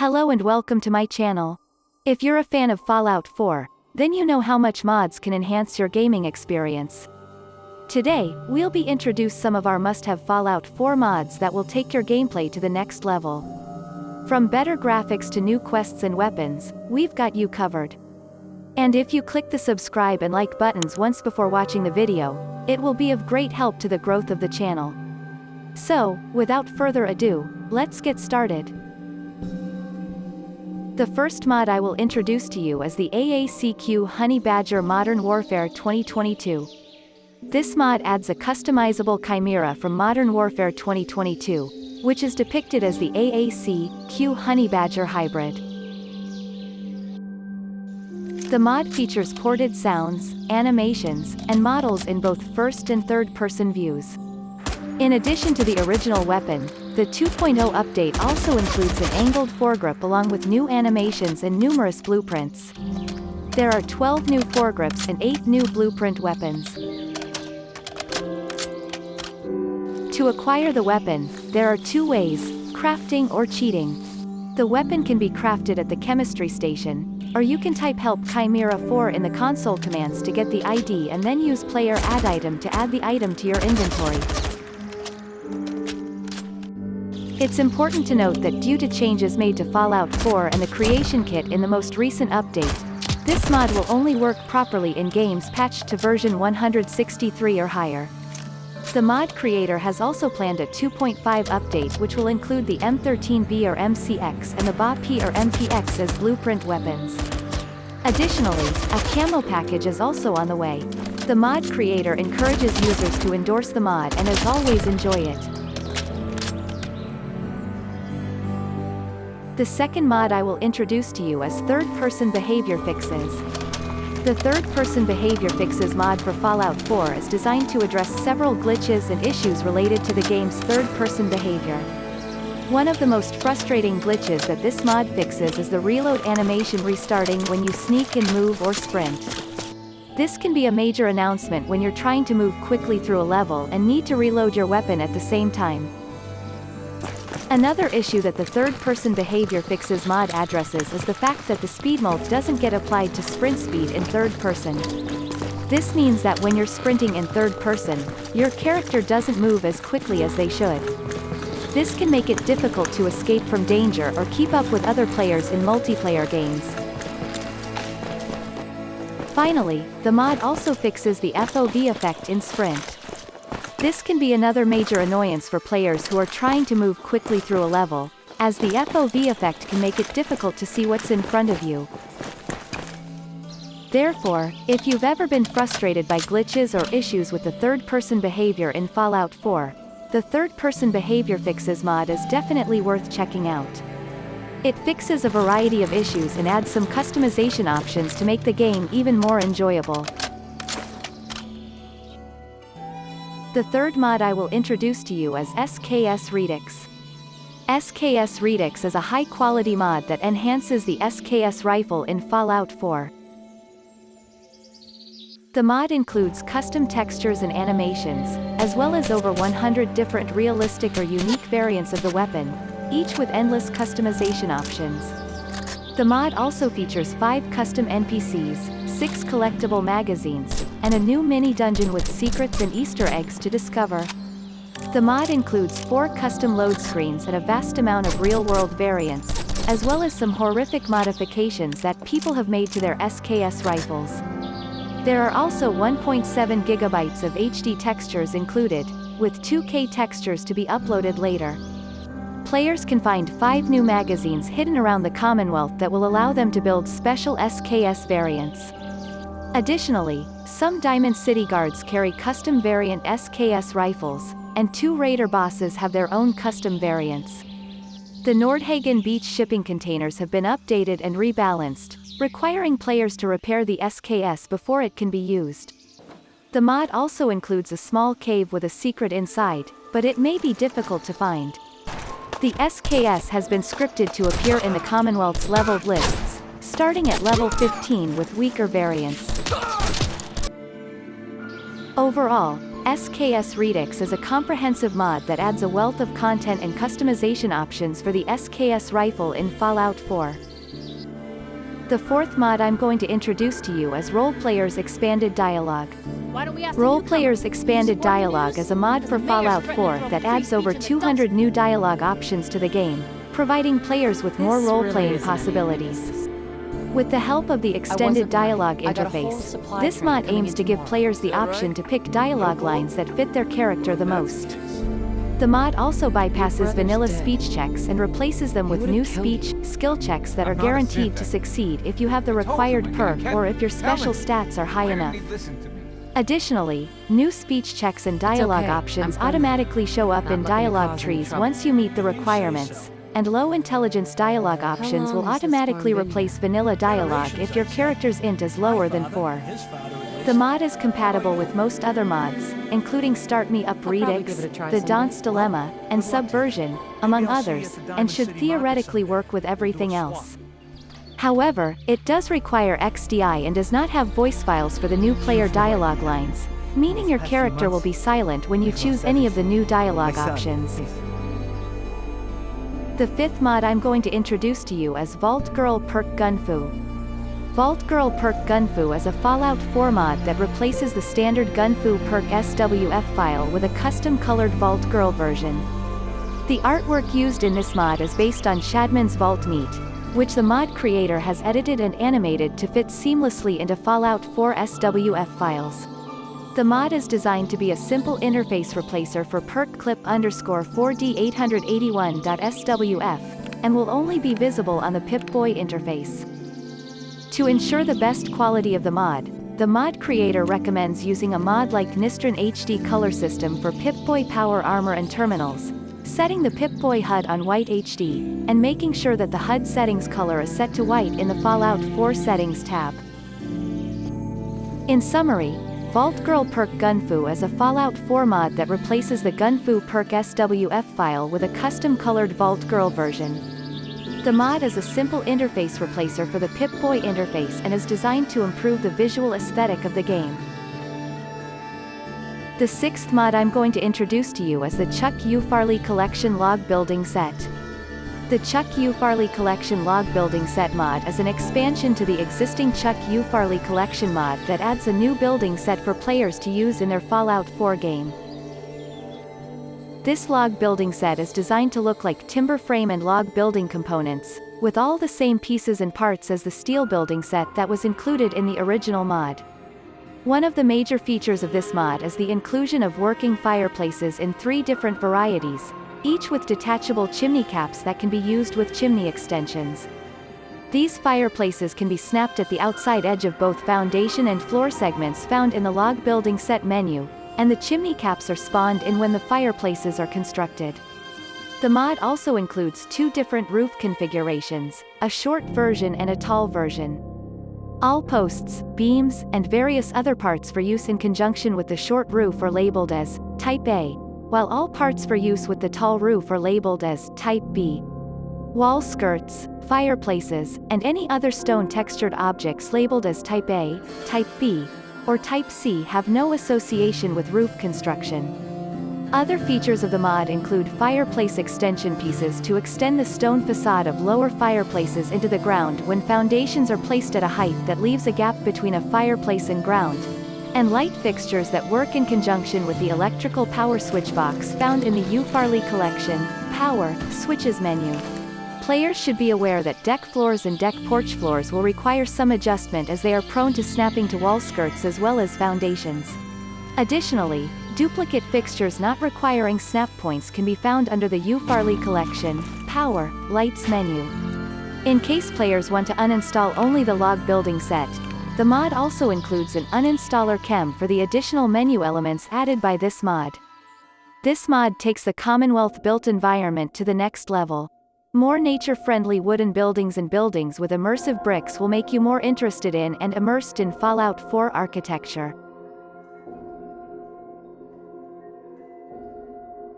Hello and welcome to my channel. If you're a fan of Fallout 4, then you know how much mods can enhance your gaming experience. Today, we'll be introduce some of our must-have Fallout 4 mods that will take your gameplay to the next level. From better graphics to new quests and weapons, we've got you covered. And if you click the subscribe and like buttons once before watching the video, it will be of great help to the growth of the channel. So, without further ado, let's get started. The first mod I will introduce to you is the AACQ Honey Badger Modern Warfare 2022. This mod adds a customizable chimera from Modern Warfare 2022, which is depicted as the AACQ Honey Badger hybrid. The mod features ported sounds, animations, and models in both first and third-person views. In addition to the original weapon, the 2.0 update also includes an angled foregrip along with new animations and numerous blueprints. There are 12 new foregrips and 8 new blueprint weapons. To acquire the weapon, there are two ways, crafting or cheating. The weapon can be crafted at the chemistry station, or you can type help chimera 4 in the console commands to get the ID and then use player add item to add the item to your inventory. It's important to note that due to changes made to Fallout 4 and the creation kit in the most recent update, this mod will only work properly in games patched to version 163 or higher. The mod creator has also planned a 2.5 update which will include the M13B or MCX and the BA-P or MPX as blueprint weapons. Additionally, a camo package is also on the way. The mod creator encourages users to endorse the mod and as always enjoy it. The second mod I will introduce to you is Third-Person Behavior Fixes. The Third-Person Behavior Fixes mod for Fallout 4 is designed to address several glitches and issues related to the game's third-person behavior. One of the most frustrating glitches that this mod fixes is the reload animation restarting when you sneak and move or sprint. This can be a major announcement when you're trying to move quickly through a level and need to reload your weapon at the same time. Another issue that the third-person behavior fixes mod addresses is the fact that the speed mode doesn't get applied to sprint speed in third person. This means that when you're sprinting in third person, your character doesn't move as quickly as they should. This can make it difficult to escape from danger or keep up with other players in multiplayer games. Finally, the mod also fixes the FOV effect in Sprint. This can be another major annoyance for players who are trying to move quickly through a level, as the FOV effect can make it difficult to see what's in front of you. Therefore, if you've ever been frustrated by glitches or issues with the third-person behavior in Fallout 4, the third-person behavior fixes mod is definitely worth checking out. It fixes a variety of issues and adds some customization options to make the game even more enjoyable. The third mod I will introduce to you is SKS Redux. SKS Redux is a high-quality mod that enhances the SKS rifle in Fallout 4. The mod includes custom textures and animations, as well as over 100 different realistic or unique variants of the weapon, each with endless customization options. The mod also features 5 custom NPCs, 6 collectible magazines, and a new mini-dungeon with secrets and Easter eggs to discover. The mod includes 4 custom load screens and a vast amount of real-world variants, as well as some horrific modifications that people have made to their SKS rifles. There are also 1.7 gigabytes of HD textures included, with 2K textures to be uploaded later. Players can find five new magazines hidden around the Commonwealth that will allow them to build special SKS variants. Additionally, some Diamond City guards carry custom variant SKS rifles, and two raider bosses have their own custom variants. The Nordhagen Beach shipping containers have been updated and rebalanced, requiring players to repair the SKS before it can be used. The mod also includes a small cave with a secret inside, but it may be difficult to find. The SKS has been scripted to appear in the Commonwealth's leveled lists, starting at level 15 with weaker variants. Overall, SKS Redux is a comprehensive mod that adds a wealth of content and customization options for the SKS rifle in Fallout 4. The fourth mod I'm going to introduce to you is Role Players Expanded Dialogue. Role Players Expanded Dialogue is a mod for Fallout 4 that adds over 200 new dialogue options to the game, providing players with more role-playing possibilities. With the help of the extended dialogue interface, this mod aims to give players the option to pick dialogue lines that fit their character the most. The mod also bypasses vanilla speech checks and replaces them with new speech, skill checks that are guaranteed to succeed if you have the required perk or if your special stats are high enough. Additionally, new speech checks and dialogue okay. options automatically show up in dialogue trees once you meet the requirements, and low intelligence dialogue options will long has this automatically replace vanilla dialogue if your character's int is lower than 4. The mod is compatible with most other mods, including Start Me Up Redux, give it a try The. Danse Dilemma, and Subversion, among others, and should theoretically work with everything else. However, it does require XDI and does not have voice files for the new player dialogue lines, meaning your character will be silent when you choose any of the new dialogue options. The fifth mod I'm going to introduce to you is Vault Girl Perk Gunfu. Vault Girl Perk Gunfu is a Fallout 4 mod that replaces the standard Gunfu Perk SWF file with a custom colored Vault Girl version. The artwork used in this mod is based on Shadman's Vault Meat, which the mod creator has edited and animated to fit seamlessly into Fallout 4 SWF files. The mod is designed to be a simple interface replacer for perk clip underscore 4D881.swf, and will only be visible on the Pip-Boy interface. To ensure the best quality of the mod, the mod creator recommends using a mod like Nistran HD color system for Pip-Boy power armor and terminals, setting the Pip-Boy HUD on white HD, and making sure that the HUD settings color is set to white in the Fallout 4 settings tab. In summary, Vault Girl Perk Gunfu is a Fallout 4 mod that replaces the Gunfu Perk SWF file with a custom colored Vault Girl version. The mod is a simple interface replacer for the Pip-Boy interface and is designed to improve the visual aesthetic of the game. The sixth mod I'm going to introduce to you is the Chuck U. Farley Collection Log Building Set. The Chuck U. Farley Collection Log Building Set mod is an expansion to the existing Chuck U. Farley Collection mod that adds a new building set for players to use in their Fallout 4 game. This log building set is designed to look like timber frame and log building components, with all the same pieces and parts as the steel building set that was included in the original mod. One of the major features of this mod is the inclusion of working fireplaces in three different varieties, each with detachable chimney caps that can be used with chimney extensions. These fireplaces can be snapped at the outside edge of both foundation and floor segments found in the log building set menu, and the chimney caps are spawned in when the fireplaces are constructed. The mod also includes two different roof configurations, a short version and a tall version. All posts, beams, and various other parts for use in conjunction with the short roof are labeled as Type A, while all parts for use with the tall roof are labeled as Type B. Wall skirts, fireplaces, and any other stone textured objects labeled as Type A, Type B, or Type C have no association with roof construction. Other features of the mod include fireplace extension pieces to extend the stone facade of lower fireplaces into the ground when foundations are placed at a height that leaves a gap between a fireplace and ground, and light fixtures that work in conjunction with the electrical power switch box found in the U Farley collection, Power, Switches menu. Players should be aware that deck floors and deck porch floors will require some adjustment as they are prone to snapping to wall skirts as well as foundations. Additionally, duplicate fixtures not requiring snap points can be found under the U Farley collection, Power, Lights menu. In case players want to uninstall only the log building set, the mod also includes an uninstaller chem for the additional menu elements added by this mod. This mod takes the Commonwealth built environment to the next level. More nature-friendly wooden buildings and buildings with immersive bricks will make you more interested in and immersed in Fallout 4 architecture.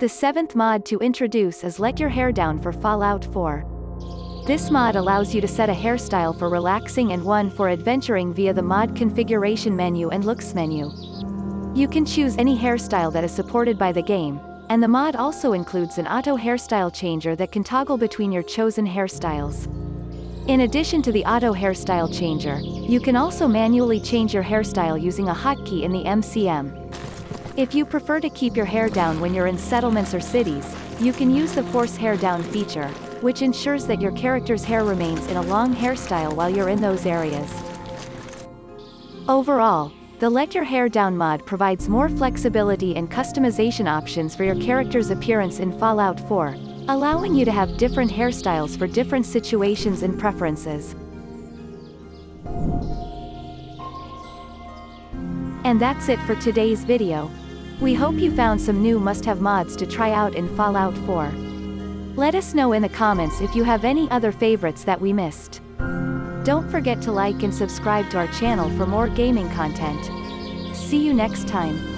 The seventh mod to introduce is Let Your Hair Down for Fallout 4. This mod allows you to set a hairstyle for relaxing and one for adventuring via the mod configuration menu and looks menu. You can choose any hairstyle that is supported by the game, and the mod also includes an auto hairstyle changer that can toggle between your chosen hairstyles. In addition to the auto hairstyle changer, you can also manually change your hairstyle using a hotkey in the MCM. If you prefer to keep your hair down when you're in settlements or cities, you can use the Force Hair Down feature, which ensures that your character's hair remains in a long hairstyle while you're in those areas. Overall, the Let Your Hair Down mod provides more flexibility and customization options for your character's appearance in Fallout 4, allowing you to have different hairstyles for different situations and preferences. And that's it for today's video. We hope you found some new must-have mods to try out in Fallout 4. Let us know in the comments if you have any other favorites that we missed. Don't forget to like and subscribe to our channel for more gaming content. See you next time.